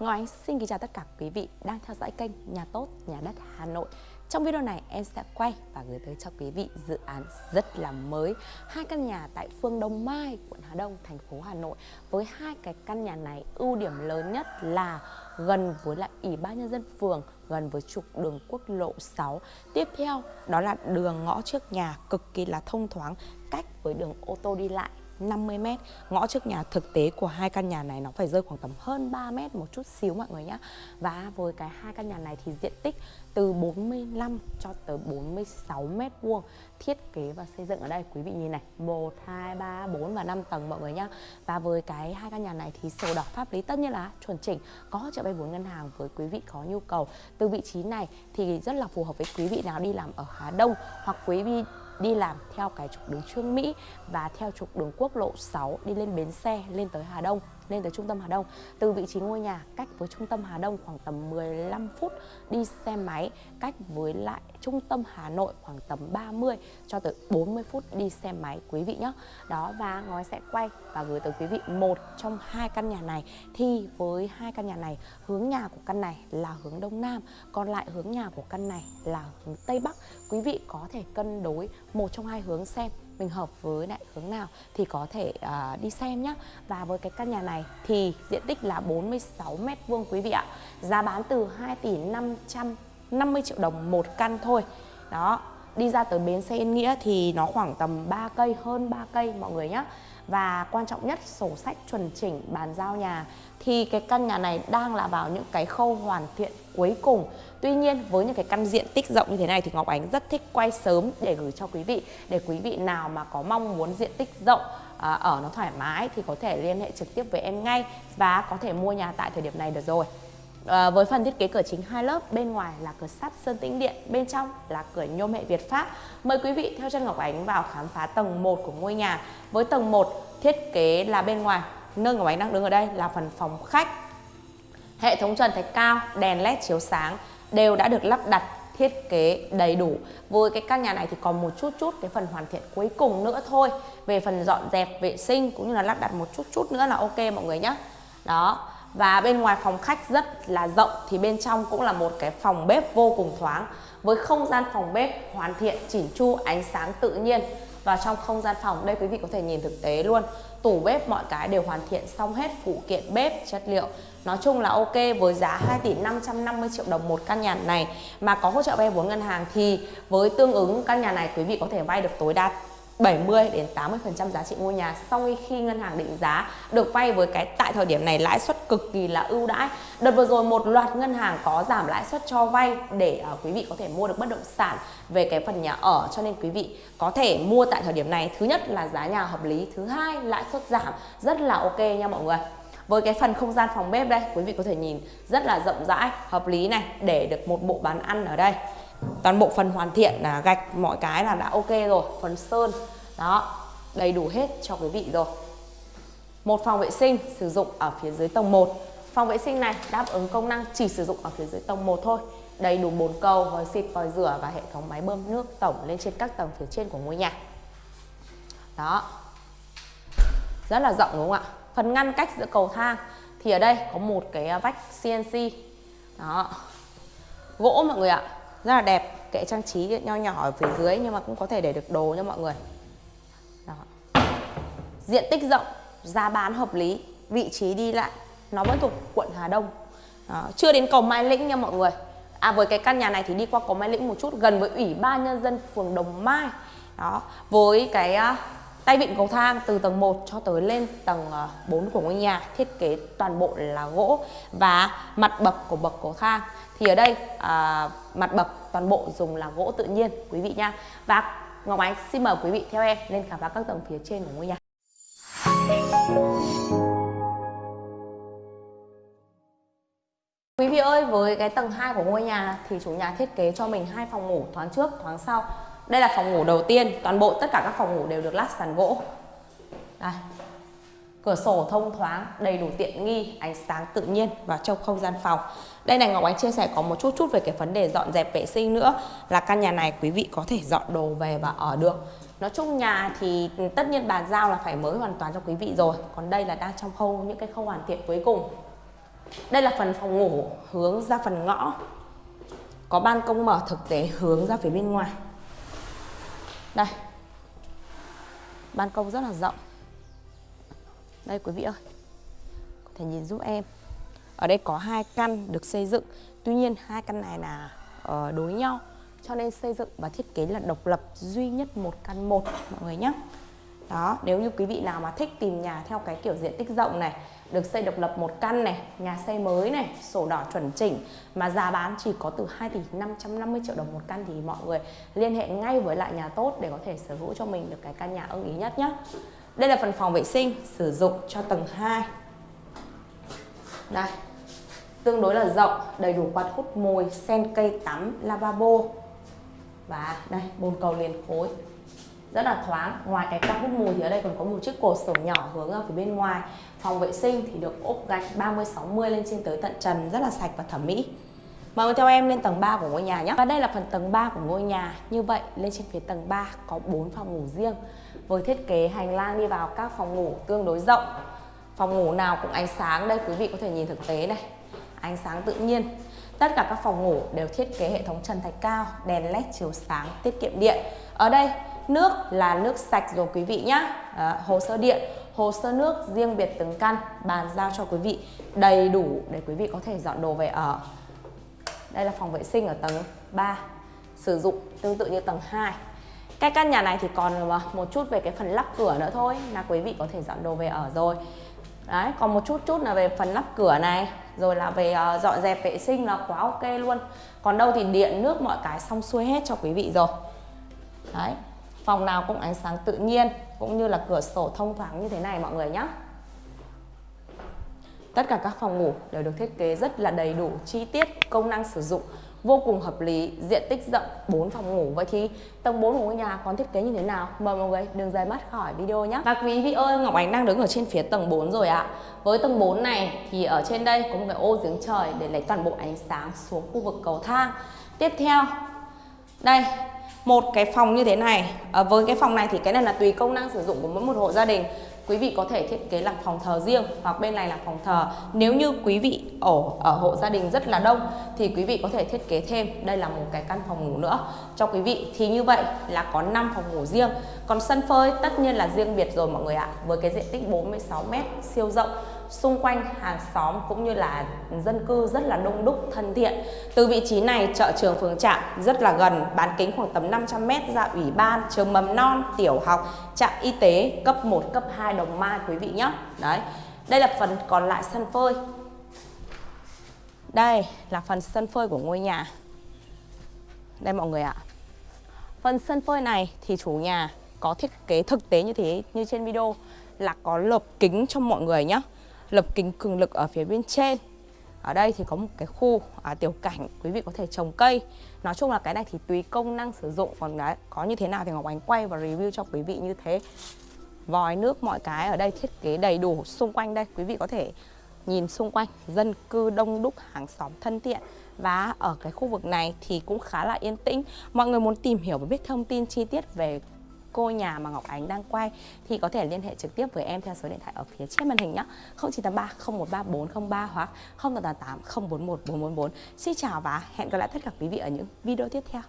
Ngọc Ánh xin kính chào tất cả quý vị đang theo dõi kênh Nhà Tốt, Nhà Đất Hà Nội. Trong video này em sẽ quay và gửi tới cho quý vị dự án rất là mới. Hai căn nhà tại phương Đông Mai, quận Hà Đông, thành phố Hà Nội. Với hai cái căn nhà này ưu điểm lớn nhất là gần với lại Ủy ban Nhân dân phường gần với trục đường quốc lộ 6 Tiếp theo đó là đường ngõ trước nhà cực kỳ là thông thoáng cách với đường ô tô đi lại. 50 mét. Ngõ trước nhà thực tế của hai căn nhà này nó phải rơi khoảng tầm hơn 3 mét một chút xíu mọi người nhé Và với cái hai căn nhà này thì diện tích từ 45 cho tới 46 mét vuông. Thiết kế và xây dựng ở đây quý vị nhìn này 1, 2, 3, 4 và 5 tầng mọi người nhá. Và với cái hai căn nhà này thì sổ đỏ pháp lý tất nhiên là chuẩn chỉnh có trợ vay vốn ngân hàng với quý vị có nhu cầu. Từ vị trí này thì rất là phù hợp với quý vị nào đi làm ở Hà Đông hoặc quý vị đi làm theo cái trục đường Trương Mỹ và theo trục đường quốc lộ 6 đi lên bến xe, lên tới Hà Đông lên tới trung tâm Hà Đông. Từ vị trí ngôi nhà cách với trung tâm Hà Đông khoảng tầm 15 phút đi xe máy, cách với lại trung tâm Hà Nội khoảng tầm 30 cho tới 40 phút đi xe máy quý vị nhé. Đó và ngói sẽ quay và gửi tới quý vị một trong hai căn nhà này thì với hai căn nhà này hướng nhà của căn này là hướng đông nam, còn lại hướng nhà của căn này là hướng tây bắc. Quý vị có thể cân đối một trong hai hướng xem mình hợp với lại hướng nào thì có thể uh, đi xem nhé và với cái căn nhà này thì diện tích là 46 mét vuông quý vị ạ. Giá bán từ 2 tỷ 550 triệu đồng một căn thôi. Đó đi ra tới bến xe Yên Nghĩa thì nó khoảng tầm 3 cây hơn 3 cây mọi người nhé và quan trọng nhất sổ sách chuẩn chỉnh bàn giao nhà. Thì cái căn nhà này đang là vào những cái khâu hoàn thiện cuối cùng. Tuy nhiên với những cái căn diện tích rộng như thế này thì Ngọc Ánh rất thích quay sớm để gửi cho quý vị. Để quý vị nào mà có mong muốn diện tích rộng à, ở nó thoải mái thì có thể liên hệ trực tiếp với em ngay và có thể mua nhà tại thời điểm này được rồi. À, với phần thiết kế cửa chính hai lớp, bên ngoài là cửa sắt sơn tĩnh điện, bên trong là cửa nhôm hệ Việt Pháp. Mời quý vị theo chân Ngọc Ánh vào khám phá tầng 1 của ngôi nhà. Với tầng 1 thiết kế là bên ngoài, nơi Ngọc Ánh đang đứng ở đây là phần phòng khách. Hệ thống trần thạch cao, đèn led chiếu sáng đều đã được lắp đặt thiết kế đầy đủ với cái căn nhà này thì còn một chút chút cái phần hoàn thiện cuối cùng nữa thôi về phần dọn dẹp vệ sinh cũng như là lắp đặt một chút chút nữa là ok mọi người nhé đó và bên ngoài phòng khách rất là rộng, thì bên trong cũng là một cái phòng bếp vô cùng thoáng, với không gian phòng bếp hoàn thiện, chỉn chu, ánh sáng tự nhiên. Và trong không gian phòng, đây quý vị có thể nhìn thực tế luôn, tủ bếp mọi cái đều hoàn thiện xong hết phụ kiện bếp, chất liệu. Nói chung là ok, với giá 2 tỷ 550 triệu đồng một căn nhà này mà có hỗ trợ vay vốn ngân hàng thì với tương ứng, căn nhà này quý vị có thể vay được tối đa 70 đến 80% giá trị ngôi nhà sau khi ngân hàng định giá được vay với cái tại thời điểm này lãi suất cực kỳ là ưu đãi. Đợt vừa rồi một loạt ngân hàng có giảm lãi suất cho vay để uh, quý vị có thể mua được bất động sản về cái phần nhà ở cho nên quý vị có thể mua tại thời điểm này. Thứ nhất là giá nhà hợp lý, thứ hai lãi suất giảm rất là ok nha mọi người với cái phần không gian phòng bếp đây quý vị có thể nhìn rất là rộng rãi hợp lý này để được một bộ bàn ăn ở đây toàn bộ phần hoàn thiện là gạch mọi cái là đã ok rồi, phần sơn, đó, đầy đủ hết cho quý vị rồi. Một phòng vệ sinh sử dụng ở phía dưới tầng 1 phòng vệ sinh này đáp ứng công năng chỉ sử dụng ở phía dưới tầng 1 thôi. Đầy đủ bồn cầu, vòi xịt, vòi rửa và hệ thống máy bơm nước tổng lên trên các tầng phía trên của ngôi nhà. Đó. Rất là rộng đúng không ạ? Phần ngăn cách giữa cầu thang thì ở đây có một cái à, vách CNC đó. Gỗ mọi người ạ rất là đẹp. Kệ trang trí nho nhỏ ở phía dưới nhưng mà cũng có thể để được đồ nha mọi người. Đó. diện tích rộng, giá bán hợp lý, vị trí đi lại, nó vẫn thuộc quận Hà Đông. Đó. chưa đến cầu Mai Lĩnh nha mọi người. À với cái căn nhà này thì đi qua cầu Mai Lĩnh một chút, gần với ủy ban nhân dân phường Đồng Mai. Đó. Với cái à, Tay vịn cầu thang từ tầng 1 cho tới lên tầng ờ, 4 của ngôi nhà thiết kế toàn bộ là gỗ và mặt bậc của bậc cầu thang. Thì ở đây à, mặt bậc toàn bộ dùng là gỗ tự nhiên quý vị nha. Và Ngọc Ánh xin mời quý vị theo em lên khám phá các tầng phía trên của ngôi nhà. Quý vị ơi, với cái tầng 2 của ngôi nhà thì chủ nhà thiết kế cho mình hai phòng ngủ thoáng trước, thoáng sau đây là phòng ngủ đầu tiên. Toàn bộ tất cả các phòng ngủ đều được lát sàn gỗ. Đây. Cửa sổ thông thoáng, đầy đủ tiện nghi, ánh sáng tự nhiên vào trong không gian phòng. Đây này, Ngọc Ánh chia sẻ có một chút chút về cái vấn đề dọn dẹp vệ sinh nữa. Là căn nhà này quý vị có thể dọn đồ về và ở được. Nói chung nhà thì tất nhiên bàn giao là phải mới hoàn toàn cho quý vị rồi. Còn đây là đang trong khâu, những cái khâu hoàn thiện cuối cùng. Đây là phần phòng ngủ hướng ra phần ngõ. Có ban công mở thực tế hướng ra phía bên ngoài. Đây. Ban công rất là rộng. Đây quý vị ơi. Có thể nhìn giúp em. Ở đây có hai căn được xây dựng. Tuy nhiên hai căn này là uh, đối nhau. Cho nên xây dựng và thiết kế là độc lập duy nhất một căn một mọi người nhé đó, nếu như quý vị nào mà thích tìm nhà theo cái kiểu diện tích rộng này, được xây độc lập một căn này, nhà xây mới này, sổ đỏ chuẩn chỉnh, mà giá bán chỉ có từ 2 tỷ 550 triệu đồng một căn thì mọi người liên hệ ngay với lại nhà tốt để có thể sở hữu cho mình được cái căn nhà ưng ý nhất nhé đây là phần phòng vệ sinh, sử dụng cho tầng 2 đây, tương đối là rộng, đầy đủ quạt hút mùi sen cây tắm, lavabo. Và đây, bồn cầu liền khối rất là thoáng. Ngoài cái quạt hút mùi thì ở đây còn có một chiếc cột sổ nhỏ hướng ở phía bên ngoài. Phòng vệ sinh thì được ốp gạch 30 60 lên trên tới tận trần, rất là sạch và thẩm mỹ. Mời theo em lên tầng 3 của ngôi nhà nhé. Và đây là phần tầng 3 của ngôi nhà. Như vậy, lên trên phía tầng 3 có 4 phòng ngủ riêng. Với thiết kế hành lang đi vào các phòng ngủ tương đối rộng. Phòng ngủ nào cũng ánh sáng. Đây quý vị có thể nhìn thực tế này. Ánh sáng tự nhiên. Tất cả các phòng ngủ đều thiết kế hệ thống trần thạch cao, Đèn led chiếu sáng, tiết kiệm điện. Ở đây nước là nước sạch rồi quý vị nhé à, hồ sơ điện hồ sơ nước riêng biệt từng căn bàn giao cho quý vị đầy đủ để quý vị có thể dọn đồ về ở. Đây là phòng vệ sinh ở tầng 3 sử dụng tương tự như tầng 2 cái căn nhà này thì còn ờ, một chút về cái phần lắp cửa nữa thôi là quý vị có thể dọn đồ về ở rồi. Đấy còn một chút chút là về phần lắp cửa này rồi là về uh, dọn dẹp vệ sinh là quá ok luôn. Còn đâu thì điện nước mọi cái xong xuôi hết cho quý vị rồi. Đấy phòng nào cũng ánh sáng tự nhiên, cũng như là cửa sổ thông thoáng như thế này mọi người nhé tất cả các phòng ngủ đều được thiết kế rất là đầy đủ chi tiết, công năng sử dụng, vô cùng hợp lý, diện tích rộng 4 phòng ngủ. Vậy thì tầng 4 của ngôi nhà còn thiết kế như thế nào? Mời mọi người đừng rời mắt khỏi video nhé và quý vị ơi, Ngọc Ánh đang đứng ở trên phía tầng 4 rồi ạ. Với tầng 4 này thì ở trên đây có một cái ô giếng trời để lấy toàn bộ ánh sáng xuống khu vực cầu thang. Tiếp theo, đây một cái phòng như thế này à, với cái phòng này thì cái này là tùy công năng sử dụng của mỗi một hộ gia đình. Quý vị có thể thiết kế làm phòng thờ riêng hoặc bên này là phòng thờ. Nếu như quý vị ở ở hộ gia đình rất là đông thì quý vị có thể thiết kế thêm. Đây là một cái căn phòng ngủ nữa. Cho quý vị thì như vậy là có 5 phòng ngủ riêng. Còn sân phơi tất nhiên là riêng biệt rồi mọi người ạ với cái diện tích 46 m siêu rộng xung quanh hàng xóm cũng như là dân cư rất là đông đúc, thân thiện. Từ vị trí này, chợ trường phường trạm rất là gần, bán kính khoảng tầm 500 m ra ủy ban, trường mầm non, tiểu học, trạm y tế cấp 1 cấp 2 đồng mai quý vị nhé. Đấy, đây là phần còn lại sân phơi. Đây là phần sân phơi của ngôi nhà. Đây mọi người ạ. Phần sân phơi này thì chủ nhà có thiết kế thực tế như thế, như trên video là có lợp kính cho mọi người nhé lập kính cường lực ở phía bên trên. Ở đây thì có một cái khu à, tiểu cảnh quý vị có thể trồng cây. Nói chung là cái này thì tùy công năng sử dụng. Còn đấy có như thế nào thì ngọc ánh quay và review cho quý vị như thế. Vòi nước mọi cái ở đây thiết kế đầy đủ xung quanh đây. Quý vị có thể nhìn xung quanh dân cư đông đúc hàng xóm thân thiện. Và ở cái khu vực này thì cũng khá là yên tĩnh. Mọi người muốn tìm hiểu và biết thông tin chi tiết về cô nhà mà Ngọc Ánh đang quay thì có thể liên hệ trực tiếp với em theo số điện thoại ở phía trên màn hình nhé 0983 013403 hoặc 0888 041 444 Xin chào và hẹn gặp lại tất cả quý vị ở những video tiếp theo.